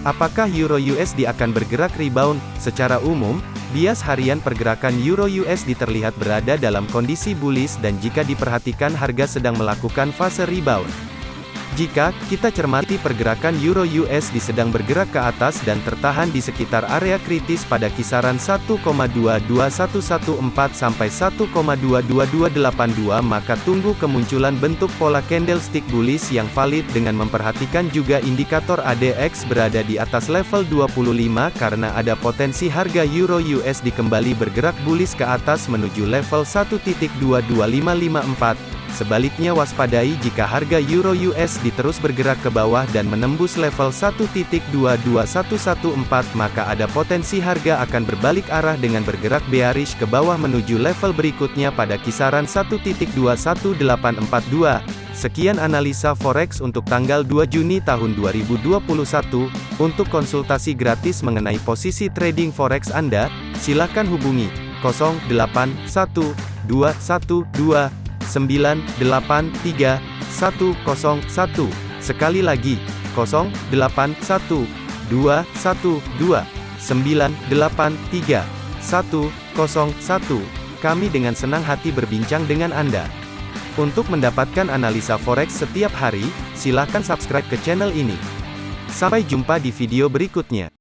Apakah Euro USD akan bergerak rebound? Secara umum, bias harian pergerakan Euro USD terlihat berada dalam kondisi bullish dan jika diperhatikan harga sedang melakukan fase rebound. Jika kita cermati pergerakan euro USD sedang bergerak ke atas dan tertahan di sekitar area kritis pada kisaran 1,22114 sampai 1,22282 maka tunggu kemunculan bentuk pola candlestick bullish yang valid dengan memperhatikan juga indikator ADX berada di atas level 25 karena ada potensi harga euro USD kembali bergerak bullish ke atas menuju level 1.22554 Sebaliknya waspadai jika harga euro USD terus bergerak ke bawah dan menembus level 1.22114 maka ada potensi harga akan berbalik arah dengan bergerak bearish ke bawah menuju level berikutnya pada kisaran 1.21842. Sekian analisa forex untuk tanggal 2 Juni tahun 2021. Untuk konsultasi gratis mengenai posisi trading forex Anda, silakan hubungi 081212 983 101. Sekali lagi, 081 212 983 101. Kami dengan senang hati berbincang dengan Anda. Untuk mendapatkan analisa forex setiap hari, silakan subscribe ke channel ini. Sampai jumpa di video berikutnya.